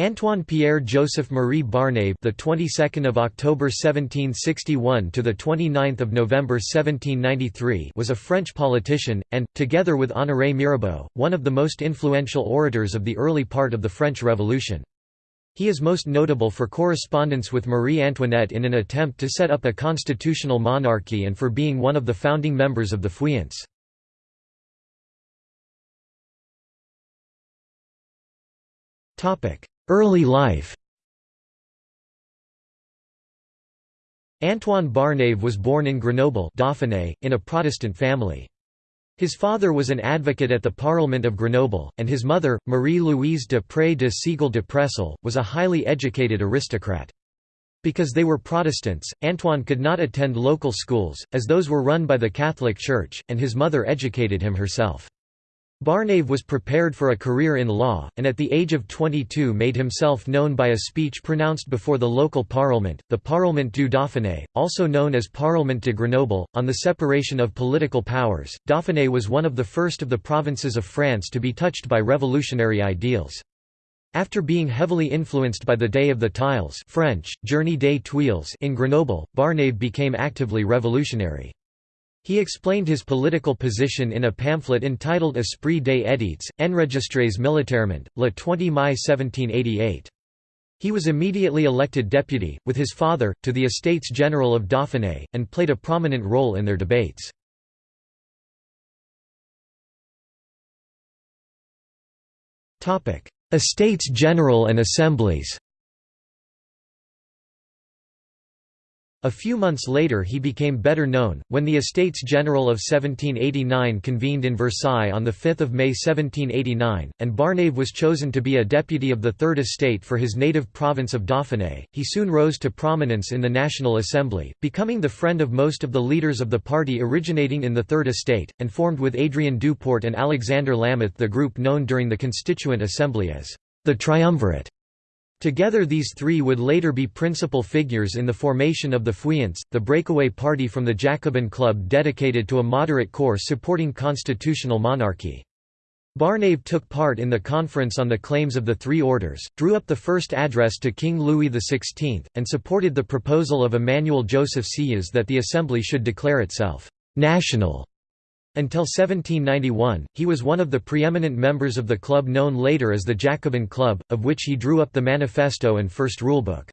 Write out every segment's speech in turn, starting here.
Antoine Pierre Joseph Marie Barnave, the 22nd of October 1761 to the 29th of November 1793, was a French politician and, together with Honoré Mirabeau, one of the most influential orators of the early part of the French Revolution. He is most notable for correspondence with Marie Antoinette in an attempt to set up a constitutional monarchy and for being one of the founding members of the Feuillants. Early life Antoine Barnave was born in Grenoble Dauphiné, in a Protestant family. His father was an advocate at the Parliament of Grenoble, and his mother, Marie-Louise de Pré de Sigle de Pressel, was a highly educated aristocrat. Because they were Protestants, Antoine could not attend local schools, as those were run by the Catholic Church, and his mother educated him herself. Barnave was prepared for a career in law, and at the age of 22 made himself known by a speech pronounced before the local parliament, the Parlement du Dauphiné, also known as Parlement de Grenoble, on the separation of political powers. Dauphiné was one of the first of the provinces of France to be touched by revolutionary ideals. After being heavily influenced by the Day of the Tiles French, Journée des Tuiles in Grenoble, Barnave became actively revolutionary. He explained his political position in a pamphlet entitled Esprit des Édits, enregistrés militairement, le 20 Mai 1788. He was immediately elected deputy, with his father, to the Estates General of Dauphiné, and played a prominent role in their debates. Estates General and Assemblies A few months later he became better known, when the Estates General of 1789 convened in Versailles on 5 May 1789, and Barnave was chosen to be a deputy of the Third Estate for his native province of Dauphiné. He soon rose to prominence in the National Assembly, becoming the friend of most of the leaders of the party originating in the Third Estate, and formed with Adrien Duport and Alexander Lameth the group known during the Constituent Assembly as the Triumvirate. Together these three would later be principal figures in the formation of the Feuillants, the breakaway party from the Jacobin Club dedicated to a moderate core supporting constitutional monarchy. Barnave took part in the conference on the claims of the three orders, drew up the first address to King Louis XVI, and supported the proposal of Emmanuel Joseph Sieyès that the Assembly should declare itself «national» Until 1791, he was one of the preeminent members of the club known later as the Jacobin Club, of which he drew up the manifesto and first rulebook.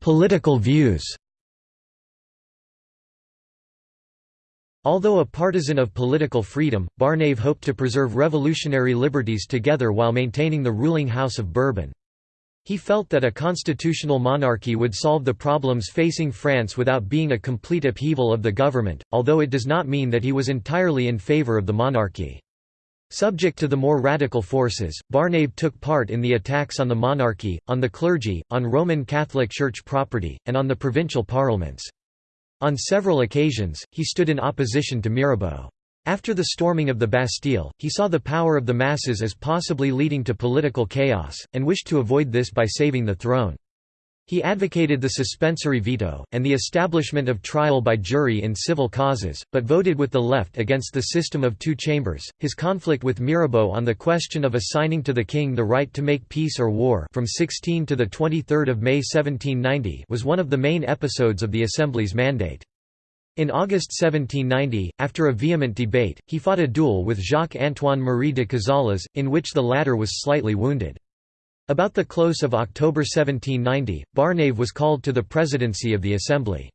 Political views Although a partisan of political freedom, Barnave hoped to preserve revolutionary liberties together while maintaining the ruling House of Bourbon. He felt that a constitutional monarchy would solve the problems facing France without being a complete upheaval of the government, although it does not mean that he was entirely in favor of the monarchy. Subject to the more radical forces, Barnave took part in the attacks on the monarchy, on the clergy, on Roman Catholic Church property, and on the provincial parliaments. On several occasions, he stood in opposition to Mirabeau. After the storming of the Bastille, he saw the power of the masses as possibly leading to political chaos, and wished to avoid this by saving the throne. He advocated the suspensory veto, and the establishment of trial by jury in civil causes, but voted with the left against the system of two chambers. His conflict with Mirabeau on the question of assigning to the king the right to make peace or war from 16 to 23 May 1790 was one of the main episodes of the Assembly's mandate. In August 1790, after a vehement debate, he fought a duel with Jacques-Antoine Marie de Cazales, in which the latter was slightly wounded. About the close of October 1790, Barnave was called to the presidency of the Assembly.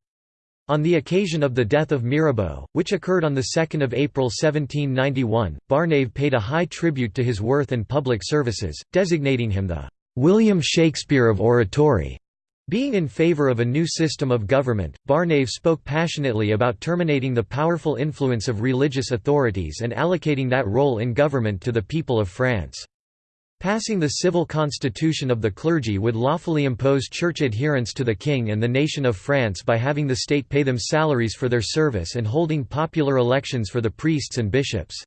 On the occasion of the death of Mirabeau, which occurred on 2 April 1791, Barnave paid a high tribute to his worth and public services, designating him the "'William Shakespeare of Oratory' Being in favor of a new system of government, Barnave spoke passionately about terminating the powerful influence of religious authorities and allocating that role in government to the people of France. Passing the civil constitution of the clergy would lawfully impose church adherence to the king and the nation of France by having the state pay them salaries for their service and holding popular elections for the priests and bishops.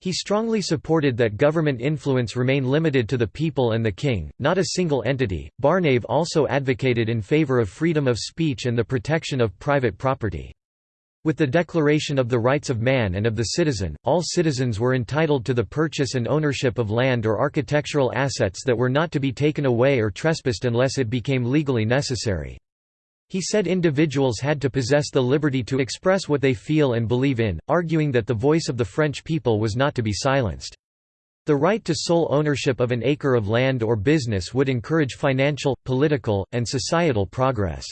He strongly supported that government influence remain limited to the people and the king, not a single entity. Barnave also advocated in favor of freedom of speech and the protection of private property. With the Declaration of the Rights of Man and of the Citizen, all citizens were entitled to the purchase and ownership of land or architectural assets that were not to be taken away or trespassed unless it became legally necessary. He said individuals had to possess the liberty to express what they feel and believe in, arguing that the voice of the French people was not to be silenced. The right to sole ownership of an acre of land or business would encourage financial, political, and societal progress.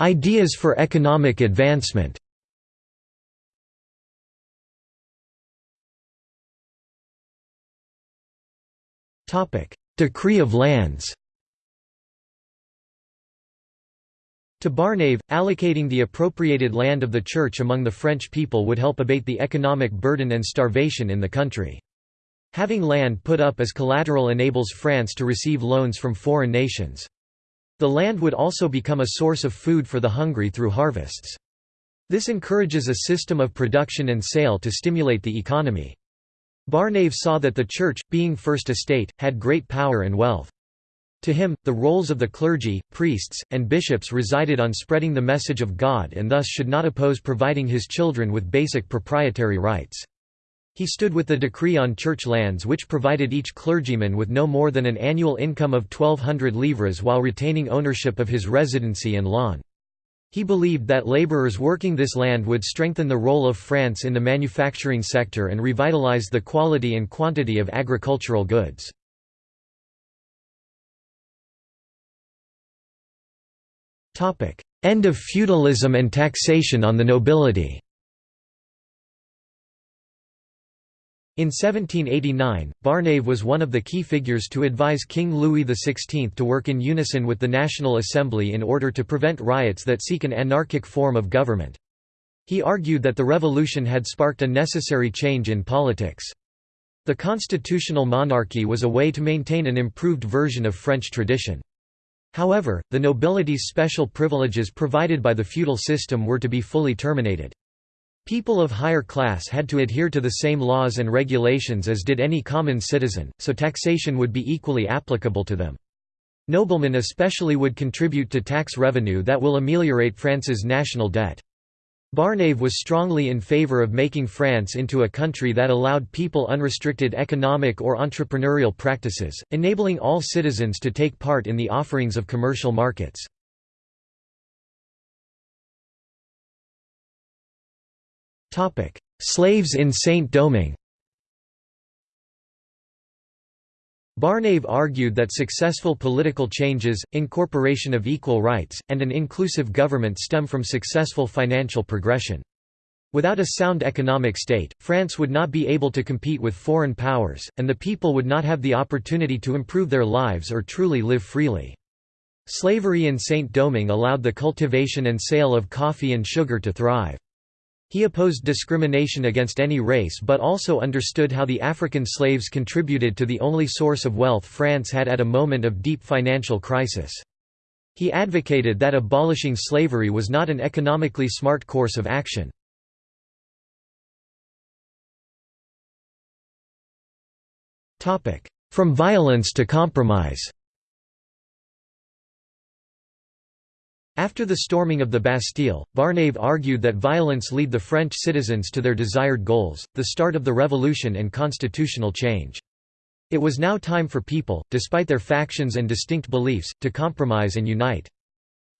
Ideas for economic advancement Decree of lands To Barnave, allocating the appropriated land of the Church among the French people would help abate the economic burden and starvation in the country. Having land put up as collateral enables France to receive loans from foreign nations. The land would also become a source of food for the hungry through harvests. This encourages a system of production and sale to stimulate the economy. Barnave saw that the Church, being First Estate, had great power and wealth. To him, the roles of the clergy, priests, and bishops resided on spreading the message of God and thus should not oppose providing his children with basic proprietary rights. He stood with the decree on church lands which provided each clergyman with no more than an annual income of 1200 livres while retaining ownership of his residency and lawn. He believed that laborers working this land would strengthen the role of France in the manufacturing sector and revitalize the quality and quantity of agricultural goods. End of feudalism and taxation on the nobility In 1789, Barnave was one of the key figures to advise King Louis XVI to work in unison with the National Assembly in order to prevent riots that seek an anarchic form of government. He argued that the revolution had sparked a necessary change in politics. The constitutional monarchy was a way to maintain an improved version of French tradition. However, the nobility's special privileges provided by the feudal system were to be fully terminated. People of higher class had to adhere to the same laws and regulations as did any common citizen, so taxation would be equally applicable to them. Noblemen especially would contribute to tax revenue that will ameliorate France's national debt. Barnave was strongly in favor of making France into a country that allowed people unrestricted economic or entrepreneurial practices, enabling all citizens to take part in the offerings of commercial markets. Topic: Slaves in Saint-Domingue. Barnave argued that successful political changes, incorporation of equal rights, and an inclusive government stem from successful financial progression. Without a sound economic state, France would not be able to compete with foreign powers, and the people would not have the opportunity to improve their lives or truly live freely. Slavery in Saint-Domingue allowed the cultivation and sale of coffee and sugar to thrive. He opposed discrimination against any race but also understood how the African slaves contributed to the only source of wealth France had at a moment of deep financial crisis. He advocated that abolishing slavery was not an economically smart course of action. From violence to compromise After the storming of the Bastille, Barnave argued that violence lead the French citizens to their desired goals, the start of the revolution and constitutional change. It was now time for people, despite their factions and distinct beliefs, to compromise and unite.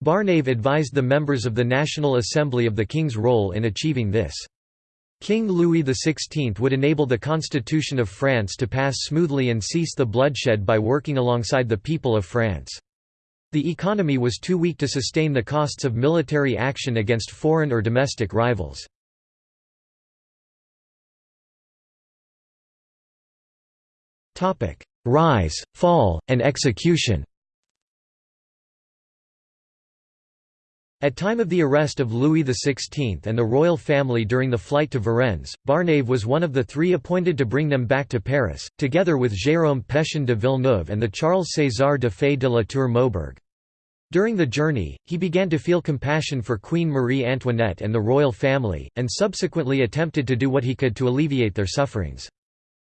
Barnave advised the members of the National Assembly of the King's role in achieving this. King Louis XVI would enable the Constitution of France to pass smoothly and cease the bloodshed by working alongside the people of France. The economy was too weak to sustain the costs of military action against foreign or domestic rivals. Rise, fall, and execution At time of the arrest of Louis XVI and the royal family during the flight to Varennes, Barnave was one of the three appointed to bring them back to Paris, together with Jérôme Pétion de Villeneuve and the Charles César de Fay de la Tour Maubourg. During the journey, he began to feel compassion for Queen Marie Antoinette and the royal family, and subsequently attempted to do what he could to alleviate their sufferings.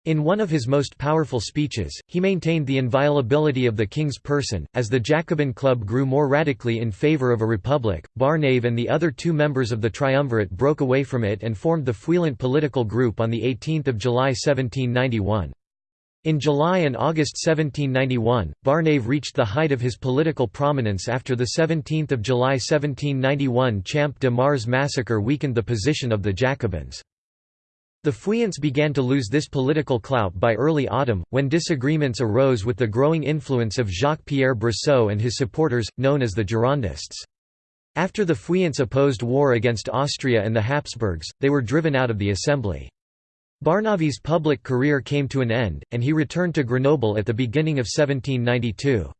In one of his most powerful speeches, he maintained the inviolability of the king's person. As the Jacobin Club grew more radically in favour of a republic, Barnave and the other two members of the triumvirate broke away from it and formed the Feuillant political group on 18 July 1791. In July and August 1791, Barnave reached the height of his political prominence after the 17 July 1791 Champ de Mars massacre weakened the position of the Jacobins. The Feuillants began to lose this political clout by early autumn, when disagreements arose with the growing influence of Jacques-Pierre Brissot and his supporters, known as the Girondists. After the Feuillants opposed war against Austria and the Habsburgs, they were driven out of the assembly. Barnave's public career came to an end, and he returned to Grenoble at the beginning of 1792.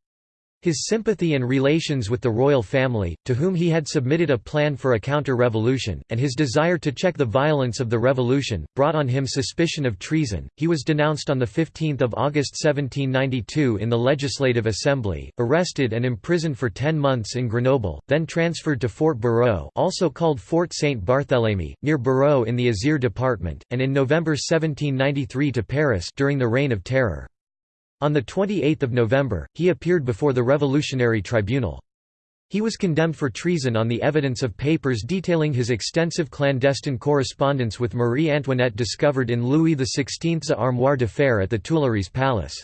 His sympathy and relations with the royal family, to whom he had submitted a plan for a counter-revolution, and his desire to check the violence of the revolution, brought on him suspicion of treason. He was denounced on 15 August 1792 in the Legislative Assembly, arrested and imprisoned for ten months in Grenoble, then transferred to Fort Barraux also called Fort Saint Barthélemy, near Barraux in the Isère department, and in November 1793 to Paris during the Reign of Terror. On 28 November, he appeared before the Revolutionary Tribunal. He was condemned for treason on the evidence of papers detailing his extensive clandestine correspondence with Marie Antoinette discovered in Louis XVI's Armoire de Fer at the Tuileries Palace.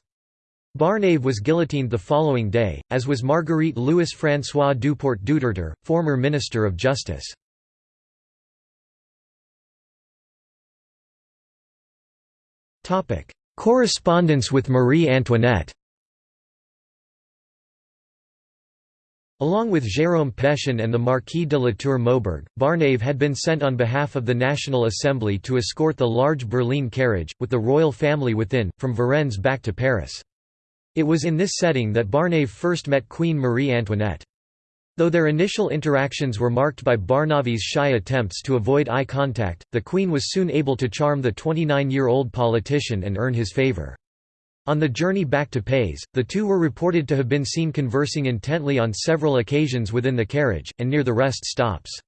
Barnave was guillotined the following day, as was Marguerite Louis-François Duport Dutertre, former Minister of Justice. Correspondence with Marie Antoinette Along with Jérôme Pétion and the Marquis de la Tour Maubourg, Barnave had been sent on behalf of the National Assembly to escort the large Berlin carriage, with the royal family within, from Varennes back to Paris. It was in this setting that Barnave first met Queen Marie Antoinette. Though their initial interactions were marked by Barnave's shy attempts to avoid eye contact, the Queen was soon able to charm the 29-year-old politician and earn his favour. On the journey back to Paris, the two were reported to have been seen conversing intently on several occasions within the carriage, and near the rest stops.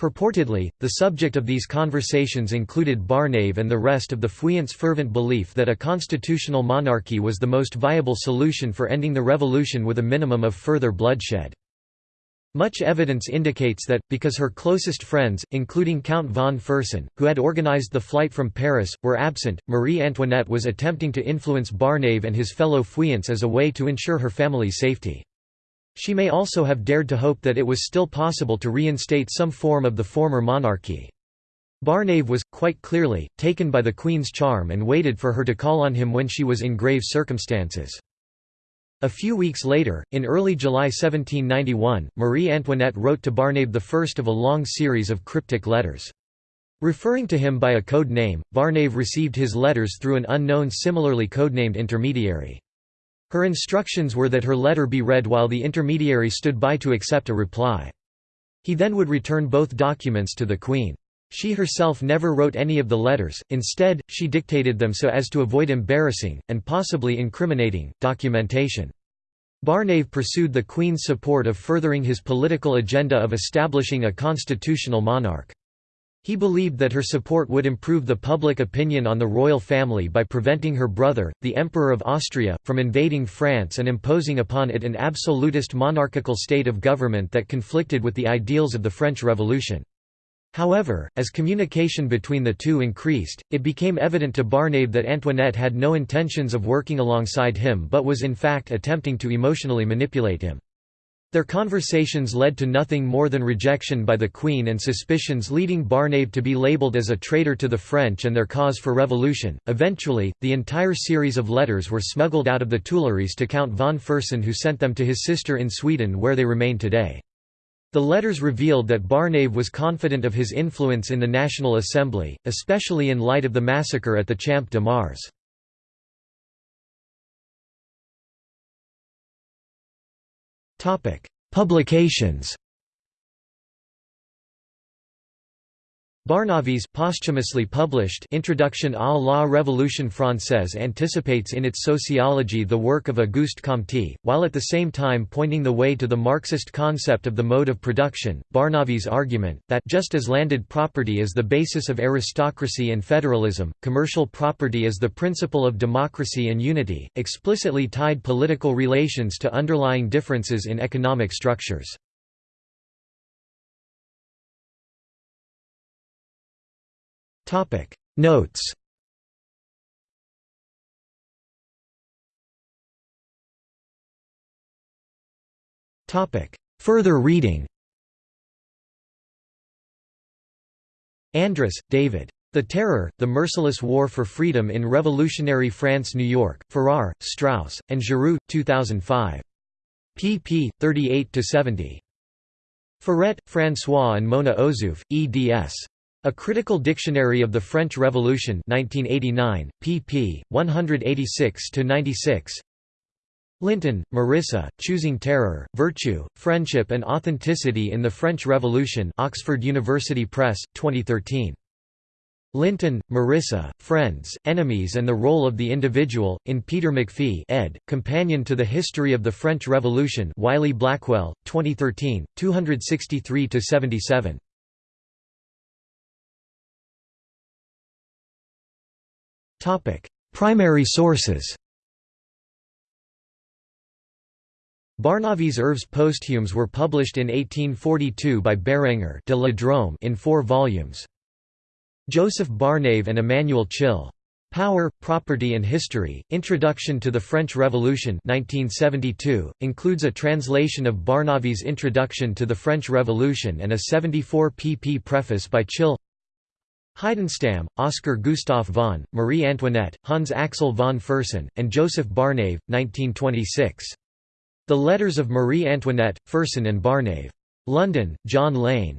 Purportedly, the subject of these conversations included Barnave and the rest of the Feuillants' fervent belief that a constitutional monarchy was the most viable solution for ending the revolution with a minimum of further bloodshed. Much evidence indicates that, because her closest friends, including Count von Fersen, who had organized the flight from Paris, were absent, Marie Antoinette was attempting to influence Barnave and his fellow Feuillants as a way to ensure her family's safety. She may also have dared to hope that it was still possible to reinstate some form of the former monarchy. Barnave was, quite clearly, taken by the Queen's charm and waited for her to call on him when she was in grave circumstances. A few weeks later, in early July 1791, Marie Antoinette wrote to Barnave the first of a long series of cryptic letters. Referring to him by a code name, Barnave received his letters through an unknown similarly codenamed intermediary. Her instructions were that her letter be read while the intermediary stood by to accept a reply. He then would return both documents to the Queen. She herself never wrote any of the letters, instead, she dictated them so as to avoid embarrassing, and possibly incriminating, documentation. Barnave pursued the Queen's support of furthering his political agenda of establishing a constitutional monarch. He believed that her support would improve the public opinion on the royal family by preventing her brother, the Emperor of Austria, from invading France and imposing upon it an absolutist monarchical state of government that conflicted with the ideals of the French Revolution. However, as communication between the two increased, it became evident to Barnave that Antoinette had no intentions of working alongside him but was in fact attempting to emotionally manipulate him. Their conversations led to nothing more than rejection by the Queen and suspicions leading Barnave to be labelled as a traitor to the French and their cause for revolution. Eventually, the entire series of letters were smuggled out of the Tuileries to Count von Fersen who sent them to his sister in Sweden where they remain today. The letters revealed that Barnave was confident of his influence in the National Assembly, especially in light of the massacre at the Champ de Mars. Publications Barnavy's posthumously published Introduction à la Révolution française anticipates in its sociology the work of Auguste Comte, while at the same time pointing the way to the Marxist concept of the mode of production. Barnavy's argument, that just as landed property is the basis of aristocracy and federalism, commercial property is the principle of democracy and unity, explicitly tied political relations to underlying differences in economic structures. Topic Notes Topic Further reading Andress, David. The Terror, The Merciless War for Freedom in Revolutionary France New York, Farrar, Straus, and Giroux, 2005. pp. 38–70. Furet, François and Mona Ozouf, eds. A Critical Dictionary of the French Revolution 1989, pp. 186–96 Linton, Marisa, Choosing Terror, Virtue, Friendship and Authenticity in the French Revolution Oxford University Press, 2013. Linton, Marisa, Friends, Enemies and the Role of the Individual, in Peter McPhee ed., Companion to the History of the French Revolution Wiley-Blackwell, 2013, 263–77. Primary sources Barnavy's Œuvres posthumes were published in 1842 by Bérenger de la in four volumes. Joseph Barnave and Emmanuel Chill. Power, Property and History, Introduction to the French Revolution 1972, includes a translation of Barnavy's Introduction to the French Revolution and a 74 pp preface by Chill Heidenstam, Oscar Gustav von, Marie Antoinette, Hans Axel von Fersen, and Joseph Barnave, 1926. The Letters of Marie Antoinette, Fersen and Barnave. London, John Lane.